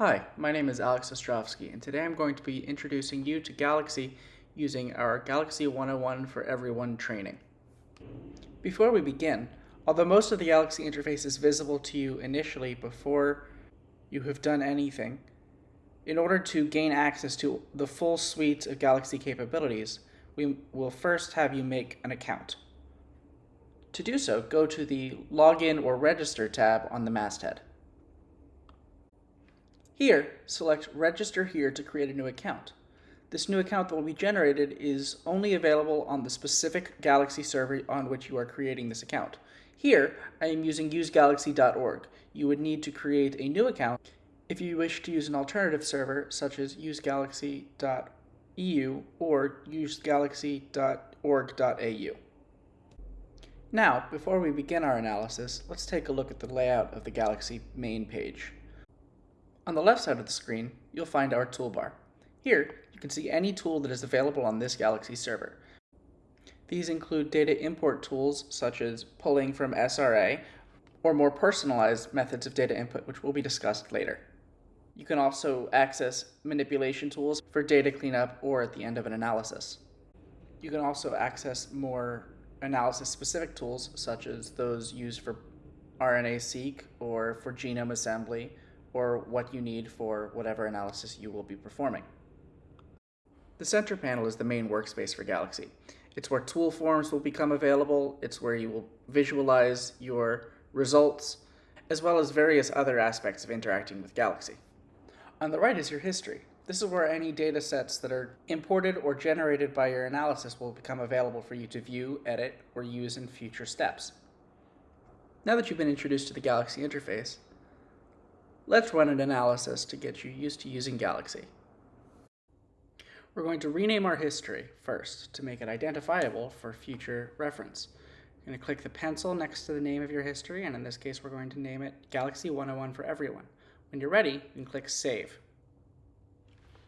Hi, my name is Alex Ostrovsky, and today I'm going to be introducing you to Galaxy using our Galaxy 101 for Everyone training. Before we begin, although most of the Galaxy interface is visible to you initially before you have done anything, in order to gain access to the full suite of Galaxy capabilities, we will first have you make an account. To do so, go to the Login or Register tab on the masthead. Here, select Register here to create a new account. This new account that will be generated is only available on the specific Galaxy server on which you are creating this account. Here, I am using usegalaxy.org. You would need to create a new account if you wish to use an alternative server, such as usegalaxy.eu or usegalaxy.org.au. Now, before we begin our analysis, let's take a look at the layout of the Galaxy main page. On the left side of the screen, you'll find our toolbar. Here, you can see any tool that is available on this Galaxy server. These include data import tools such as pulling from SRA, or more personalized methods of data input, which will be discussed later. You can also access manipulation tools for data cleanup or at the end of an analysis. You can also access more analysis-specific tools, such as those used for RNA-seq or for genome assembly, or what you need for whatever analysis you will be performing. The center panel is the main workspace for Galaxy. It's where tool forms will become available, it's where you will visualize your results, as well as various other aspects of interacting with Galaxy. On the right is your history. This is where any data sets that are imported or generated by your analysis will become available for you to view, edit, or use in future steps. Now that you've been introduced to the Galaxy interface, let's run an analysis to get you used to using Galaxy. We're going to rename our history first to make it identifiable for future reference. You're going to click the pencil next to the name of your history, and in this case we're going to name it Galaxy 101 for Everyone. When you're ready, you can click Save.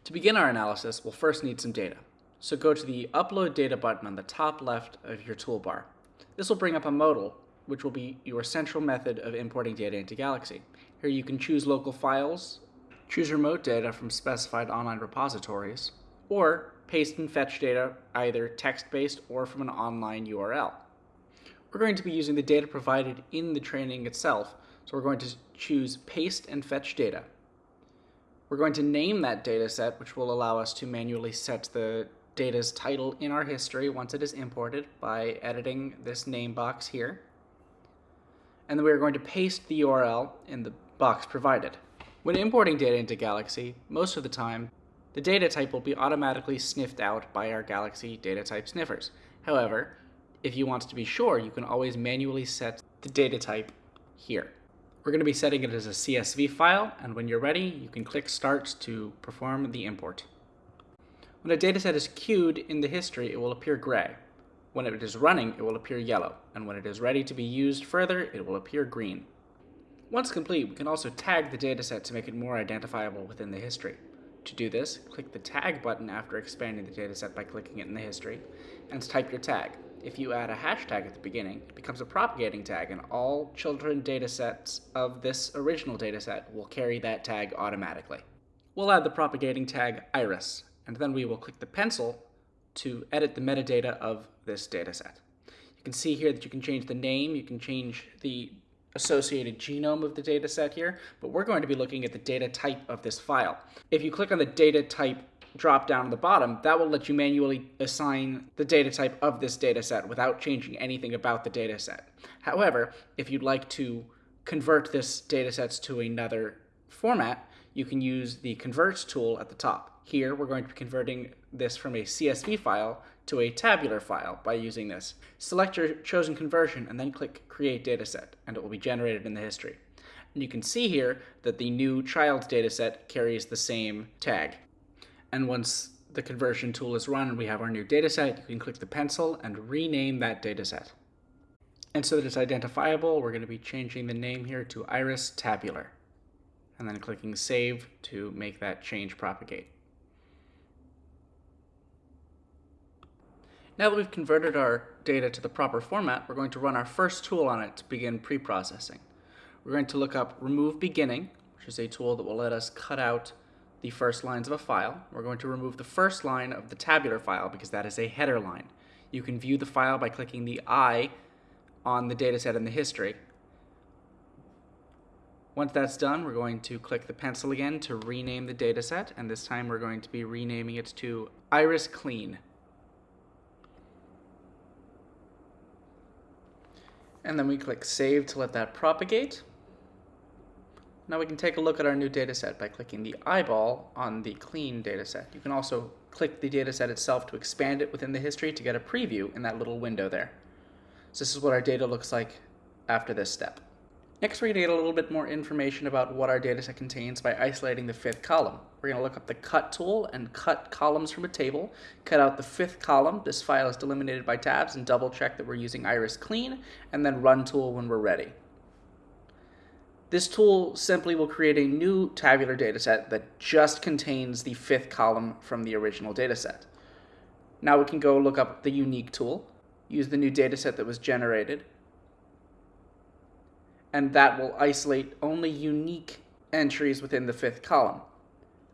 To begin our analysis, we'll first need some data. So go to the Upload Data button on the top left of your toolbar. This will bring up a modal, which will be your central method of importing data into Galaxy. Here you can choose local files, choose remote data from specified online repositories, or paste and fetch data either text-based or from an online URL. We're going to be using the data provided in the training itself, so we're going to choose Paste and Fetch Data. We're going to name that data set, which will allow us to manually set the data's title in our history once it is imported by editing this name box here. And then we're going to paste the URL in the box provided. When importing data into Galaxy, most of the time, the data type will be automatically sniffed out by our Galaxy data type sniffers. However, if you want to be sure, you can always manually set the data type here. We're going to be setting it as a CSV file, and when you're ready, you can click Start to perform the import. When a dataset is queued in the history, it will appear gray. When it is running, it will appear yellow, and when it is ready to be used further, it will appear green. Once complete, we can also tag the dataset to make it more identifiable within the history. To do this, click the Tag button after expanding the dataset by clicking it in the history, and type your tag if you add a hashtag at the beginning, it becomes a propagating tag, and all children datasets of this original dataset will carry that tag automatically. We'll add the propagating tag iris, and then we will click the pencil to edit the metadata of this dataset. You can see here that you can change the name, you can change the associated genome of the dataset here, but we're going to be looking at the data type of this file. If you click on the data type drop down at the bottom, that will let you manually assign the data type of this data set without changing anything about the data set. However, if you'd like to convert this data sets to another format, you can use the convert tool at the top. Here, we're going to be converting this from a CSV file to a tabular file by using this. Select your chosen conversion and then click Create Dataset, and it will be generated in the history. And you can see here that the new child dataset carries the same tag. And once the conversion tool is run and we have our new dataset, you can click the pencil and rename that dataset. And so that it's identifiable, we're going to be changing the name here to Iris Tabular. And then clicking Save to make that change propagate. Now that we've converted our data to the proper format, we're going to run our first tool on it to begin pre-processing. We're going to look up remove beginning, which is a tool that will let us cut out the first lines of a file. We're going to remove the first line of the tabular file because that is a header line. You can view the file by clicking the I on the dataset in the history. Once that's done, we're going to click the pencil again to rename the dataset, and this time we're going to be renaming it to Iris Clean. And then we click Save to let that propagate. Now we can take a look at our new dataset by clicking the eyeball on the clean dataset. You can also click the dataset itself to expand it within the history to get a preview in that little window there. So this is what our data looks like after this step. Next, we're going to get a little bit more information about what our dataset contains by isolating the fifth column. We're going to look up the cut tool and cut columns from a table, cut out the fifth column. This file is delimited by tabs and double check that we're using Iris Clean, and then run tool when we're ready. This tool simply will create a new tabular dataset that just contains the fifth column from the original dataset. Now we can go look up the unique tool use the new data set that was generated, and that will isolate only unique entries within the fifth column.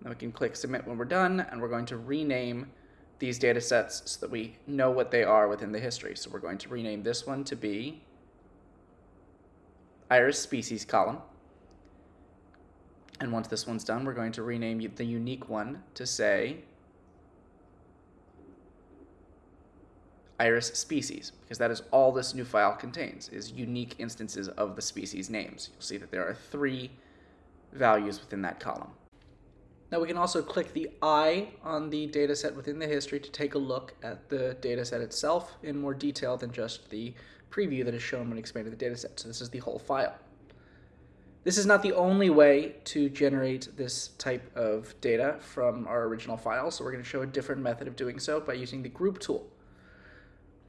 Then we can click submit when we're done, and we're going to rename these data sets so that we know what they are within the history. So we're going to rename this one to be iris species column. And once this one's done, we're going to rename the unique one to say iris species, because that is all this new file contains, is unique instances of the species names. You'll see that there are three values within that column. Now we can also click the I on the dataset within the history to take a look at the dataset itself in more detail than just the preview that is shown when expanding the dataset. So this is the whole file. This is not the only way to generate this type of data from our original file, so we're going to show a different method of doing so by using the group tool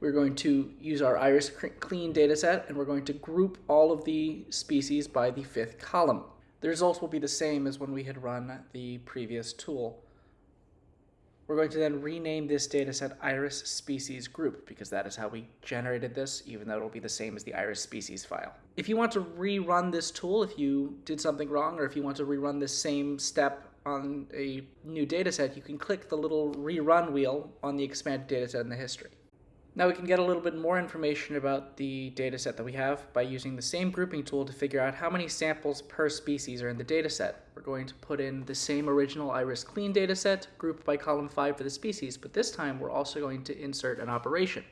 we're going to use our iris clean dataset and we're going to group all of the species by the fifth column. The results will be the same as when we had run the previous tool. We're going to then rename this dataset iris species group because that is how we generated this, even though it'll be the same as the iris species file. If you want to rerun this tool, if you did something wrong, or if you want to rerun this same step on a new dataset, you can click the little rerun wheel on the expanded dataset in the history. Now we can get a little bit more information about the dataset that we have by using the same grouping tool to figure out how many samples per species are in the dataset. We're going to put in the same original iris clean dataset grouped by column 5 for the species, but this time we're also going to insert an operation.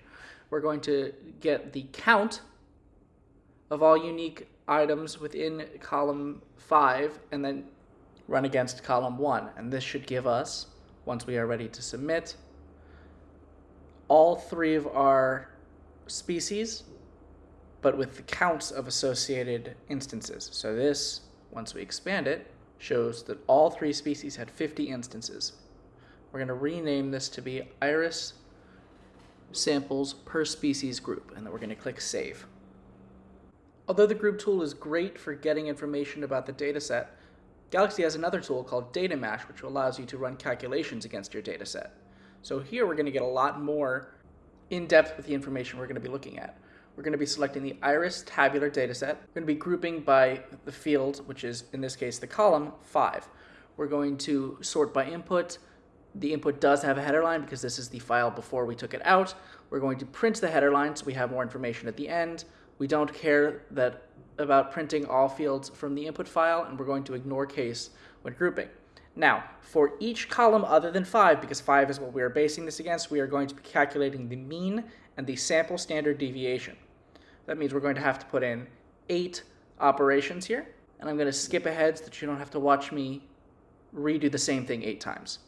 We're going to get the count of all unique items within column 5 and then run against column 1. And this should give us, once we are ready to submit, all three of our species, but with the counts of associated instances. So this, once we expand it, shows that all three species had 50 instances. We're going to rename this to be iris samples per species group, and then we're going to click Save. Although the group tool is great for getting information about the dataset, Galaxy has another tool called DataMash, which allows you to run calculations against your dataset. So here we're going to get a lot more in depth with the information we're going to be looking at. We're going to be selecting the iris tabular dataset. We're going to be grouping by the field, which is in this case the column 5. We're going to sort by input. The input does have a header line because this is the file before we took it out. We're going to print the header line so we have more information at the end. We don't care that about printing all fields from the input file, and we're going to ignore case when grouping. Now, for each column other than 5, because 5 is what we are basing this against, we are going to be calculating the mean and the sample standard deviation. That means we're going to have to put in 8 operations here, and I'm going to skip ahead so that you don't have to watch me redo the same thing 8 times.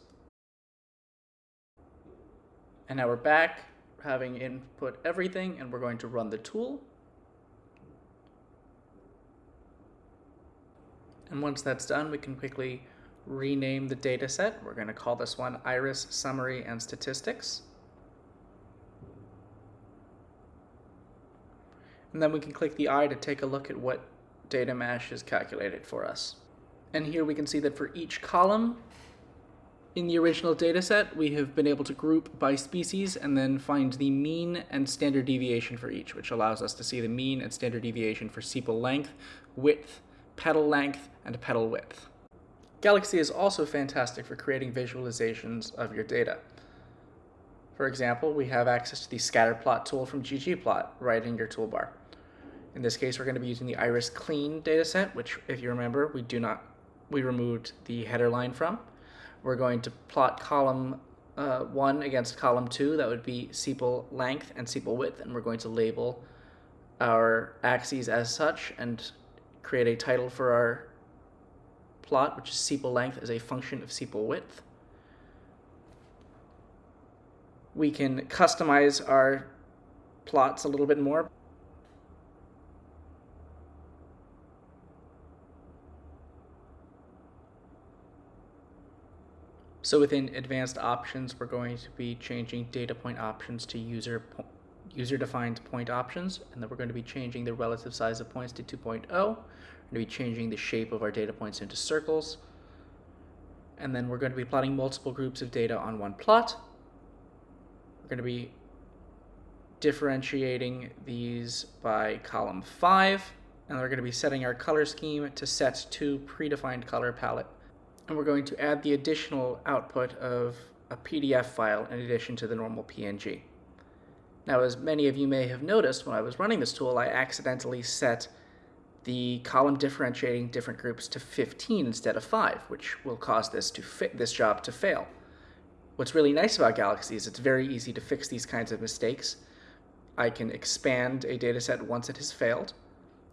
And now we're back, having input everything, and we're going to run the tool. And once that's done, we can quickly rename the data set. We're going to call this one Iris Summary and Statistics. And then we can click the eye to take a look at what DataMash is calculated for us. And here we can see that for each column in the original data set, we have been able to group by species and then find the mean and standard deviation for each, which allows us to see the mean and standard deviation for sepal length, width, petal length, and petal width. Galaxy is also fantastic for creating visualizations of your data. For example, we have access to the scatter plot tool from ggplot right in your toolbar. In this case, we're going to be using the iris clean dataset, which if you remember, we do not, we removed the header line from. We're going to plot column uh, 1 against column 2, that would be sepal length and sepal width, and we're going to label our axes as such and create a title for our plot, which is sepal length as a function of sepal width. We can customize our plots a little bit more. So within advanced options, we're going to be changing data point options to user po user-defined point options, and then we're going to be changing the relative size of points to 2.0. To be changing the shape of our data points into circles, and then we're going to be plotting multiple groups of data on one plot. We're going to be differentiating these by column 5, and we're going to be setting our color scheme to set to predefined color palette and we're going to add the additional output of a PDF file in addition to the normal PNG. Now, as many of you may have noticed when I was running this tool, I accidentally set the column differentiating different groups to 15 instead of 5, which will cause this to this job to fail. What's really nice about Galaxy is it's very easy to fix these kinds of mistakes. I can expand a dataset once it has failed,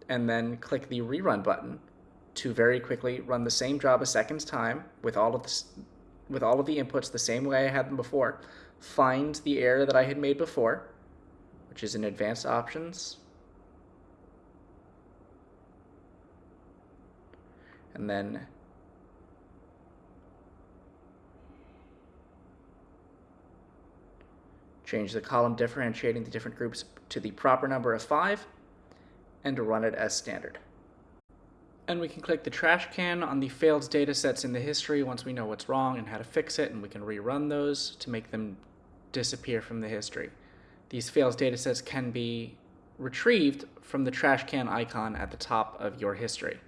and then click the rerun button, to very quickly run the same job a second time with all of this with all of the inputs the same way I had them before, find the error that I had made before, which is in advanced options, and then change the column differentiating the different groups to the proper number of 5, and run it as standard. And we can click the trash can on the failed data sets in the history once we know what's wrong and how to fix it, and we can rerun those to make them disappear from the history. These failed data sets can be retrieved from the trash can icon at the top of your history.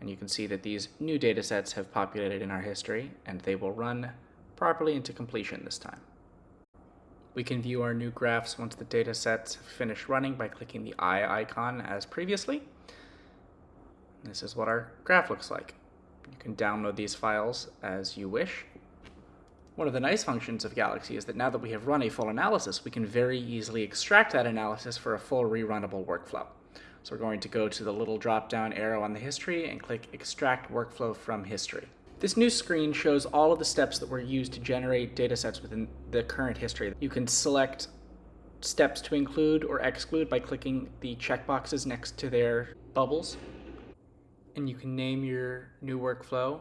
And you can see that these new data sets have populated in our history, and they will run properly into completion this time. We can view our new graphs once the data sets have finished running by clicking the eye icon as previously. This is what our graph looks like. You can download these files as you wish. One of the nice functions of Galaxy is that now that we have run a full analysis, we can very easily extract that analysis for a full rerunnable workflow. So we're going to go to the little drop-down arrow on the history and click Extract Workflow from History. This new screen shows all of the steps that were used to generate datasets within the current history. You can select steps to include or exclude by clicking the checkboxes next to their bubbles and you can name your new workflow.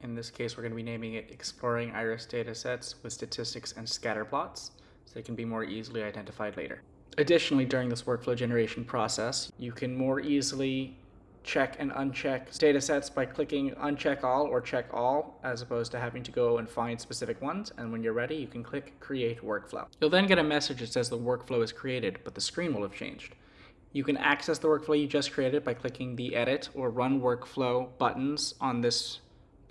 In this case, we're going to be naming it Exploring Iris Datasets with Statistics and Scatter Plots, so they can be more easily identified later. Additionally, during this workflow generation process, you can more easily check and uncheck datasets by clicking uncheck all or check all as opposed to having to go and find specific ones and when you're ready you can click create workflow. You'll then get a message that says the workflow is created but the screen will have changed. You can access the workflow you just created by clicking the Edit or Run Workflow buttons on this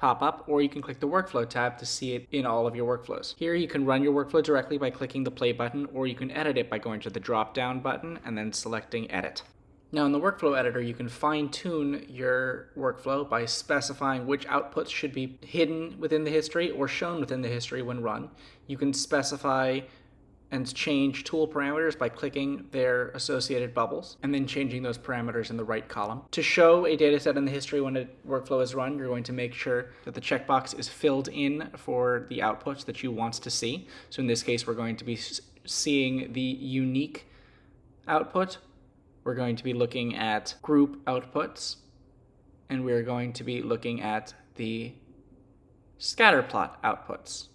pop-up, or you can click the Workflow tab to see it in all of your workflows. Here you can run your workflow directly by clicking the Play button, or you can edit it by going to the drop-down button and then selecting Edit. Now in the workflow editor, you can fine tune your workflow by specifying which outputs should be hidden within the history or shown within the history when run. You can specify and change tool parameters by clicking their associated bubbles and then changing those parameters in the right column. To show a dataset in the history when a workflow is run, you're going to make sure that the checkbox is filled in for the outputs that you want to see. So in this case, we're going to be seeing the unique output. We're going to be looking at group outputs, and we're going to be looking at the scatter plot outputs.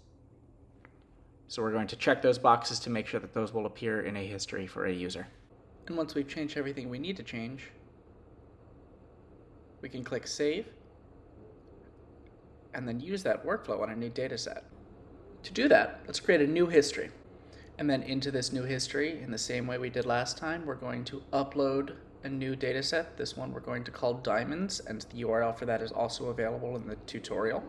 So we're going to check those boxes to make sure that those will appear in a history for a user. And once we've changed everything we need to change, we can click Save, and then use that workflow on a new data set. To do that, let's create a new history. And then into this new history, in the same way we did last time, we're going to upload a new data set. This one we're going to call diamonds, and the URL for that is also available in the tutorial.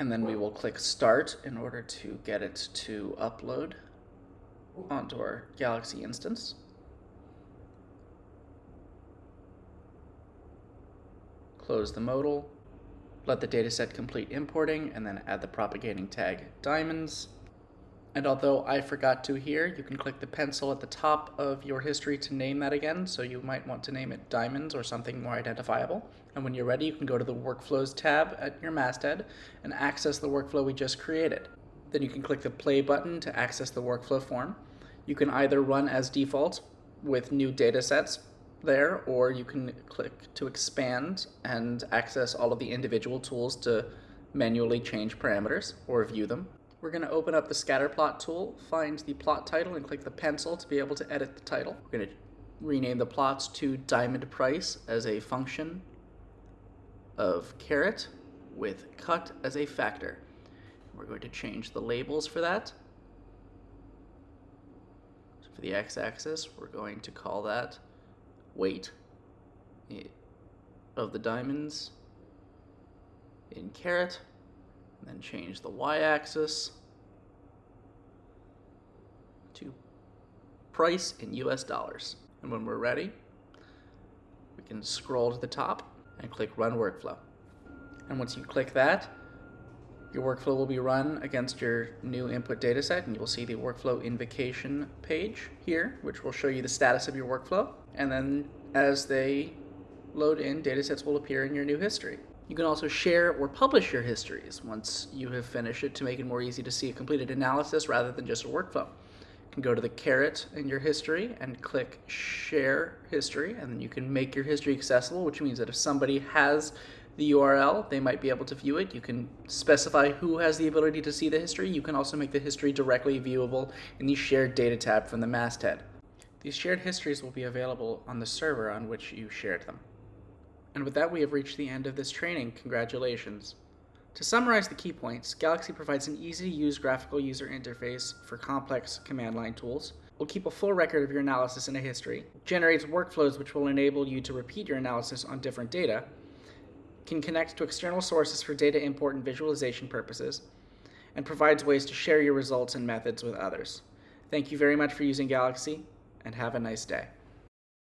And then we will click start in order to get it to upload onto our Galaxy instance. Close the modal, let the dataset complete importing, and then add the propagating tag diamonds. And although I forgot to here, you can click the pencil at the top of your history to name that again, so you might want to name it diamonds or something more identifiable. And when you're ready, you can go to the Workflows tab at your masthead and access the workflow we just created. Then you can click the play button to access the workflow form. You can either run as default with new data sets there, or you can click to expand and access all of the individual tools to manually change parameters or view them. We're going to open up the scatter plot tool, find the plot title, and click the pencil to be able to edit the title. We're going to rename the plots to diamond price as a function of carat with cut as a factor. We're going to change the labels for that. So for the x-axis, we're going to call that weight of the diamonds in carat and then change the y-axis to price in US dollars. And when we're ready, we can scroll to the top and click Run Workflow. And once you click that, your workflow will be run against your new input dataset, and you will see the workflow invocation page here, which will show you the status of your workflow. And then as they load in, datasets will appear in your new history. You can also share or publish your histories once you have finished it to make it more easy to see a completed analysis rather than just a workflow. You can go to the caret in your history and click share history and then you can make your history accessible which means that if somebody has the URL they might be able to view it. You can specify who has the ability to see the history. You can also make the history directly viewable in the shared data tab from the masthead. These shared histories will be available on the server on which you shared them. And with that, we have reached the end of this training. Congratulations. To summarize the key points, Galaxy provides an easy-to-use graphical user interface for complex command line tools, will keep a full record of your analysis in a history, generates workflows which will enable you to repeat your analysis on different data, can connect to external sources for data import and visualization purposes, and provides ways to share your results and methods with others. Thank you very much for using Galaxy, and have a nice day.